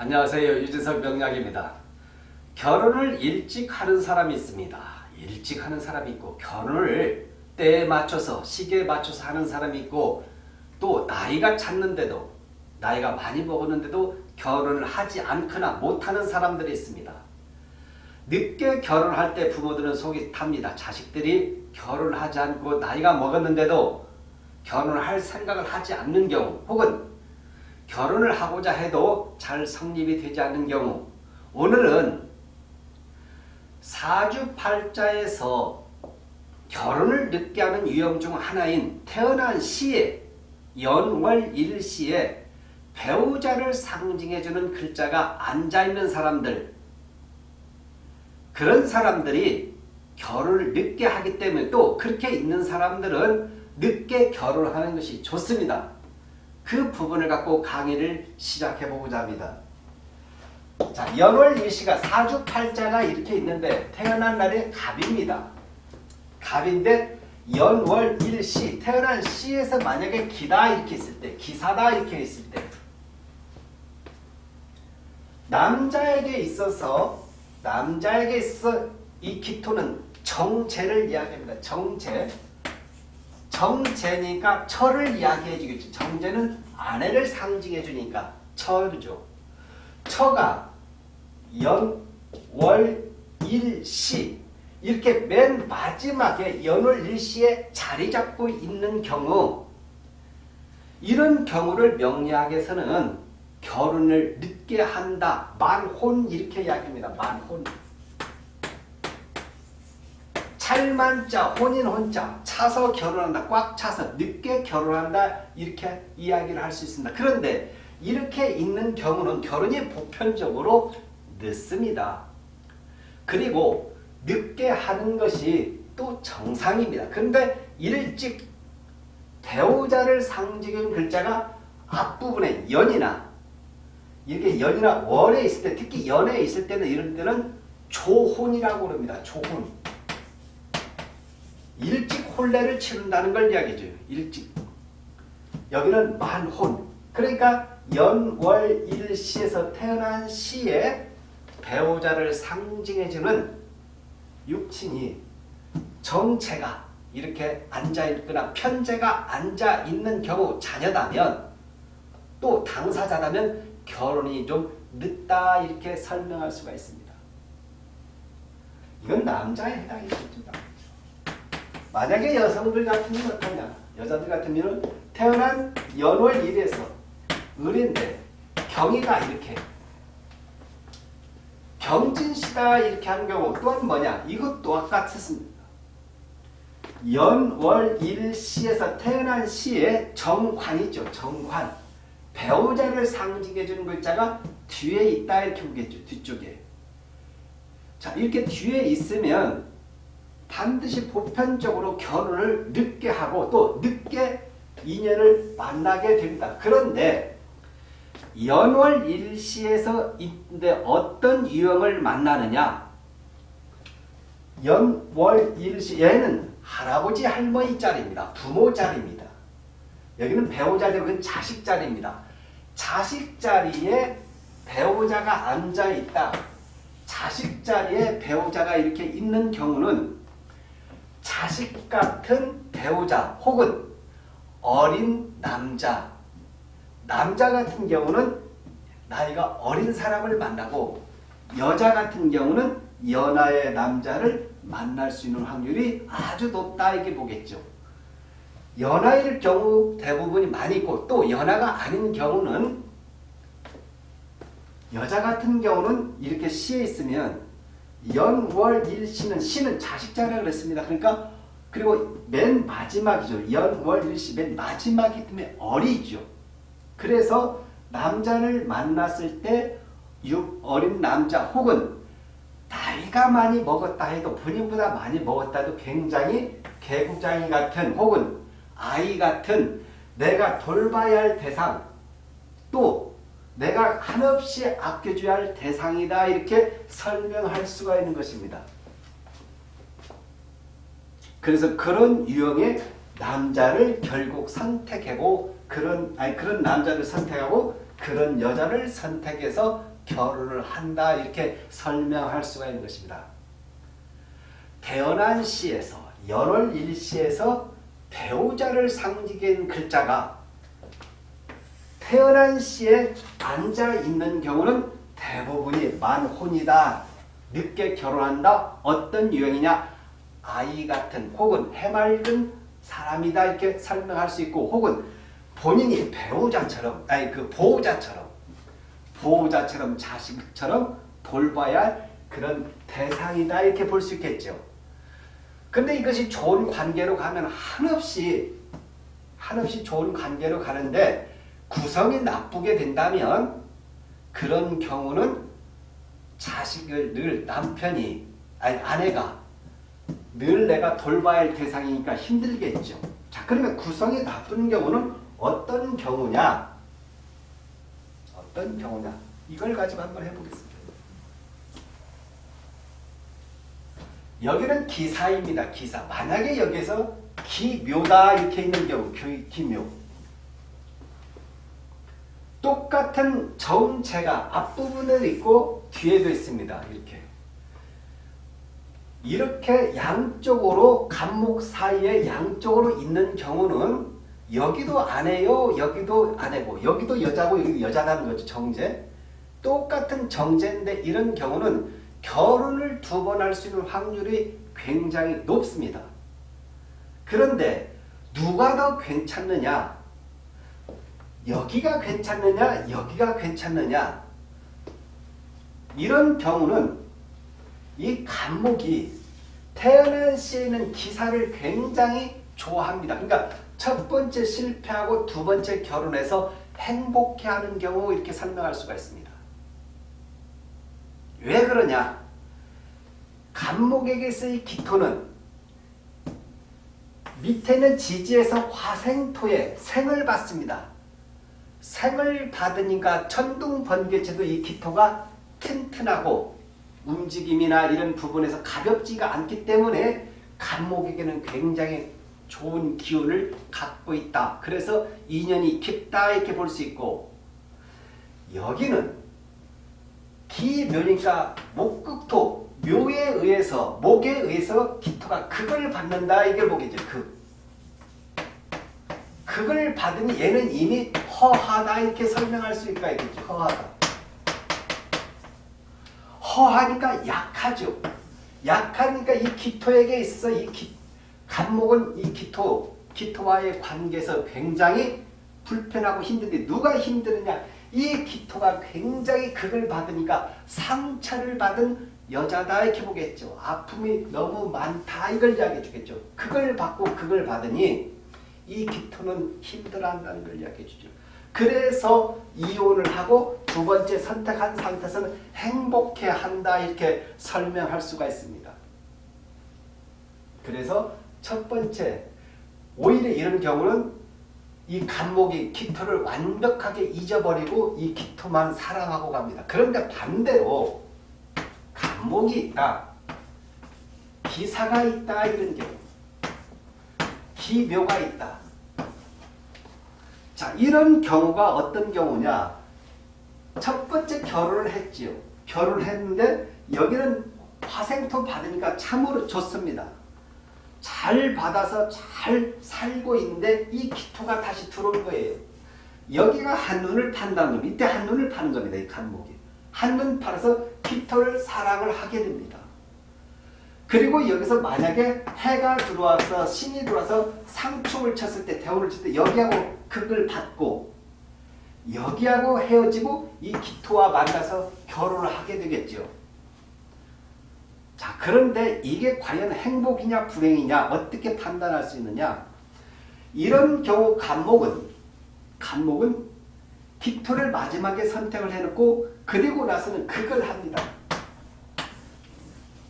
안녕하세요. 유진석 명약입니다. 결혼을 일찍 하는 사람이 있습니다. 일찍 하는 사람이 있고 결혼을 때에 맞춰서 시기에 맞춰서 하는 사람이 있고 또 나이가 찼는데도 나이가 많이 먹었는데도 결혼을 하지 않거나 못하는 사람들이 있습니다. 늦게 결혼할 때 부모들은 속이 탑니다. 자식들이 결혼을 하지 않고 나이가 먹었는데도 결혼을 할 생각을 하지 않는 경우 혹은 결혼을 하고자 해도 잘 성립이 되지 않는 경우 오늘은 사주팔자에서 결혼을 늦게 하는 유형 중 하나인 태어난 시에 연월일시에 배우자를 상징해주는 글자가 앉아있는 사람들 그런 사람들이 결혼을 늦게 하기 때문에 또 그렇게 있는 사람들은 늦게 결혼하는 것이 좋습니다. 그 부분을 갖고 강의를 시작해보고자 합니다. 자, 연월 일시가 사주팔자가 이렇게 있는데 태어난 날이 갑입니다. 갑인데 연월 일시 태어난 시에서 만약에 기다 이렇게 있을 때 기사다 이렇게 있을 때 남자에게 있어서 남자에게 있어 이 기토는 정제를 이야기합니다. 정제 정제니까 철을 이야기해 주겠죠. 정제는 아내를 상징해 주니까 철이죠. 처가 연, 월, 일, 시 이렇게 맨 마지막에 연월 일시에 자리 잡고 있는 경우 이런 경우를 명리학에서는 결혼을 늦게 한다. 만혼 이렇게 이야기합니다. 만혼. 찰만자, 혼인 혼자, 차서 결혼한다. 꽉 차서 늦게 결혼한다. 이렇게 이야기를 할 수 있습니다. 그런데 이렇게 있는 경우는 결혼이 보편적으로 늦습니다. 그리고 늦게 하는 것이 또 정상입니다. 그런데 일찍 배우자를 상징한 글자가 앞부분에 연이나 이렇게 연이나 월에 있을 때 특히 연에 있을 때는 이런 때는 조혼이라고 그럽니다. 조혼. 일찍 혼례를 치른다는 걸 이야기해줘요. 일찍. 여기는 만혼. 그러니까 연월일시에서 태어난 시에 배우자를 상징해주는 육친이 정체가 이렇게 앉아있거나 편제가 앉아있는 경우 자녀다면 또 당사자다면 결혼이 좀 늦다 이렇게 설명할 수가 있습니다. 이건 남자에 해당이겠죠. 만약에 여성들 같으면 어떠냐? 여자들 같으면 태어난 연월 1에서 을인데 경이가 이렇게 경진시다 이렇게 하는 경우 또한 뭐냐? 이것도 아까 썼습니다. 연월 일시에서 태어난 시에 정관이죠. 정관. 배우자를 상징해 주는 글자가 뒤에 있다 이렇게 보겠죠. 뒤쪽에. 자 이렇게 뒤에 있으면 반드시 보편적으로 결혼을 늦게 하고 또 늦게 인연을 만나게 됩니다. 그런데 연월 일시에서 있는데 어떤 유형을 만나느냐 연월 일시 얘는 할아버지 할머니 자리입니다. 부모 자리입니다. 여기는 배우자 자리는 자식 자리입니다. 자식 자리에 배우자가 앉아있다. 자식 자리에 배우자가 이렇게 있는 경우는 자식 같은 배우자 혹은 어린 남자 남자 같은 경우는 나이가 어린 사람을 만나고 여자 같은 경우는 연하의 남자를 만날 수 있는 확률이 아주 높다 이렇게 보겠죠. 연하일 경우 대부분이 많이 있고 또 연하가 아닌 경우는 여자 같은 경우는 이렇게 시에 있으면 연월 일시는 시는 자식자라 그랬습니다. 그러니까 그리고 맨 마지막이죠. 연월 일시 맨 마지막이기 때문에 어리죠. 그래서 남자를 만났을 때 어린 남자 혹은 나이가 많이 먹었다 해도 본인보다 많이 먹었다 해도 굉장히 개구장이 같은 혹은 아이 같은 내가 돌봐야 할 대상 또 내가 한없이 아껴줘야 할 대상이다 이렇게 설명할 수가 있는 것입니다. 그래서 그런 유형의 남자를 결국 선택하고 그런 아니 그런 남자를 선택하고 그런 여자를 선택해서 결혼을 한다 이렇게 설명할 수가 있는 것입니다. 태어난 시에서 연월 일시에서 배우자를 상징하는 글자가 태어난 시에 앉아 있는 경우는 대부분이 만혼이다. 늦게 결혼한다. 어떤 유형이냐? 아이 같은 혹은 해맑은 사람이다 이렇게 설명할 수 있고 혹은 본인이 배우자처럼 아니 그 보호자처럼 보호자처럼 자식처럼 돌봐야 할 그런 대상이다 이렇게 볼 수 있겠죠. 근데 이것이 좋은 관계로 가면 한없이 한없이 좋은 관계로 가는데 구성이 나쁘게 된다면 그런 경우는 자식을 늘 남편이 아니 아내가 늘 내가 돌봐야 할 대상이니까 힘들겠죠. 자 그러면 구성이 나쁜 경우는 어떤 경우냐? 어떤 경우냐? 이걸 가지고 한번 해보겠습니다. 여기는 기사입니다. 기사. 만약에 여기서 기묘다 이렇게 있는 경우 기묘. 똑같은 정체가 앞부분에 있고 뒤에도 있습니다. 이렇게. 이렇게 양쪽으로 간목 사이에 양쪽으로 있는 경우는 여기도 아내요, 여기도 아내고, 여기도 여자고, 여기도 여자라는 거죠. 정제. 똑같은 정제인데 이런 경우는 결혼을 두 번 할 수 있는 확률이 굉장히 높습니다. 그런데 누가 더 괜찮느냐? 여기가 괜찮느냐? 여기가 괜찮느냐? 이런 경우는 이 간목이 태어난 시에는 기사를 굉장히 좋아합니다. 그러니까 첫 번째 실패하고 두 번째 결혼해서 행복해하는 경우 이렇게 설명할 수가 있습니다. 왜 그러냐? 간목에게서의 기토는 밑에는 지지에서 화생토에 생을 받습니다. 생을 받으니까 천둥번개체도 이 기토가 튼튼하고 움직임이나 이런 부분에서 가볍지가 않기 때문에 간목에게는 굉장히 좋은 기운을 갖고 있다. 그래서 인연이 깊다 이렇게 볼 수 있고 여기는 기묘니까 목극토 묘에 의해서 목에 의해서 기토가 극을 받는다 이걸 보겠죠. 극. 극을 받으니 얘는 이미 허하다 이렇게 설명할 수 있을까 있겠죠. 허하다. 허하니까 약하죠. 약하니까 이 기토에게 있어서 이 기, 간목은 이 기토, 기토와의 관계에서 굉장히 불편하고 힘든데 누가 힘드느냐? 이 기토가 굉장히 극을 받으니까 상처를 받은 여자다 이렇게 보겠죠. 아픔이 너무 많다 이걸 이야기해 주겠죠. 극을 받고 극을 받으니 이 기토는 힘들어한다는 걸 이야기해 주죠. 그래서 이혼을 하고 두 번째 선택한 상태에서는 행복해 한다 이렇게 설명할 수가 있습니다. 그래서 첫 번째 오히려 이런 경우는 이 간목이 기토를 완벽하게 잊어버리고 이 기토만 사랑하고 갑니다. 그런데 반대로 간목이 있다. 기사가 있다 이런 경우 기묘가 있다. 자 이런 경우가 어떤 경우냐 첫 번째 결혼을 했지요. 결혼을 했는데 여기는 화생토 받으니까 참으로 좋습니다. 잘 받아서 잘 살고 있는데 이 기토가 다시 들어온 거예요. 여기가 한눈을 판다는 겁니다. 이때 한눈을 파는 겁니다. 이 간목이. 한눈 팔아서 기토를 사랑을 하게 됩니다. 그리고 여기서 만약에 해가 들어와서 신이 들어와서 상충을 쳤을 때 대우를 칠 때 여기하고 극을 받고 여기하고 헤어지고 이 기토와 만나서 결혼을 하게 되겠죠. 자 그런데 이게 과연 행복이냐 불행이냐 어떻게 판단할 수 있느냐 이런 경우 간목은 간목은 기토를 마지막에 선택을 해놓고 그리고 나서는 극을 합니다.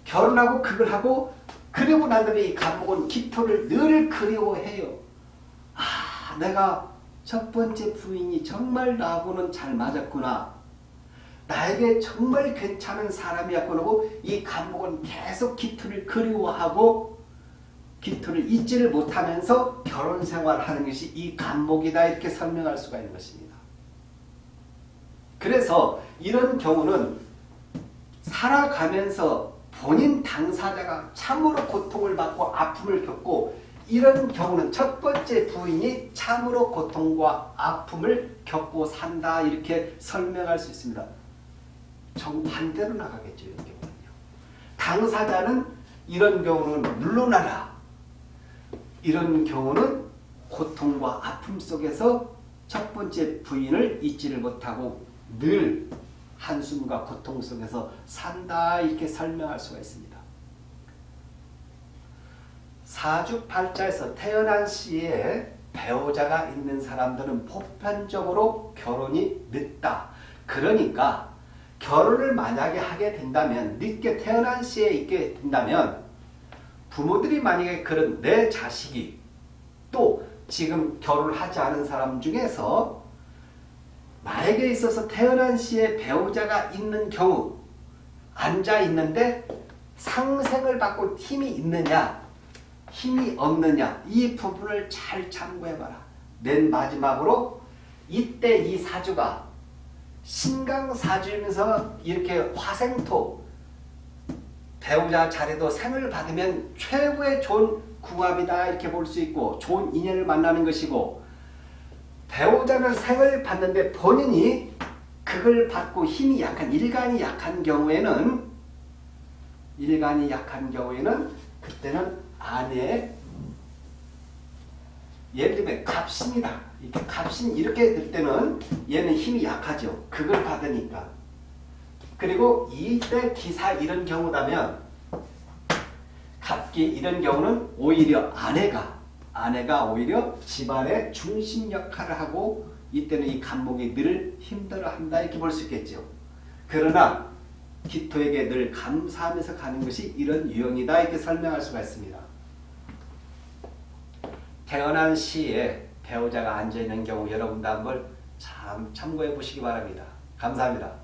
결혼하고 극을 하고 그리고 난 다음에 이 간목은 기토를 늘 그리워해요. 아 내가 첫 번째 부인이 정말 나하고는 잘 맞았구나. 나에게 정말 괜찮은 사람이었구나 하고 이 간목은 계속 기토를 그리워하고 기토를 잊지를 못하면서 결혼 생활하는 것이 이 간목이다 이렇게 설명할 수가 있는 것입니다. 그래서 이런 경우는 살아가면서 본인 당사자가 참으로 고통을 받고 아픔을 겪고 이런 경우는 첫 번째 부인이 참으로 고통과 아픔을 겪고 산다 이렇게 설명할 수 있습니다. 정반대로 나가겠죠. 이런 경우는요. 당사자는 이런 경우는 물러나라. 이런 경우는 고통과 아픔 속에서 첫 번째 부인을 잊지를 못하고 늘 한숨과 고통 속에서 산다 이렇게 설명할 수가 있습니다. 사주팔자에서 태어난 시에 배우자가 있는 사람들은 보편적으로 결혼이 늦다. 그러니까 결혼을 만약에 하게 된다면 늦게 태어난 시에 있게 된다면 부모들이 만약에 그런 내 자식이 또 지금 결혼을 하지 않은 사람 중에서 나에게 있어서 태어난 시에 배우자가 있는 경우 앉아 있는데 상생을 받고 힘이 있느냐 힘이 없느냐 이 부분을 잘 참고해봐라. 맨 마지막으로 이때 이 사주가 신강사주이면서 이렇게 화생토 배우자 자리도 생을 받으면 최고의 좋은 궁합이다 이렇게 볼 수 있고 좋은 인연을 만나는 것이고 배우자는 생을 받는데 본인이 그걸 받고 힘이 약한 일간이 약한 경우에는 일간이 약한 경우에는 그때는 아내의 예를 들면 갑신이다. 이렇게 갑신 이렇게 될 때는 얘는 힘이 약하죠. 그걸 받으니까. 그리고 이때 기사 이런 경우라면 갑기 이런 경우는 오히려 아내가 아내가 오히려 집안의 중심 역할을 하고 이때는 이 간목이 늘 힘들어한다 이렇게 볼 수 있겠죠. 그러나 기토에게 늘 감사하면서 가는 것이 이런 유형이다 이렇게 설명할 수가 있습니다. 태어난 시에 배우자가 앉아있는 경우 여러분도 한번 참 참고해 보시기 바랍니다. 감사합니다.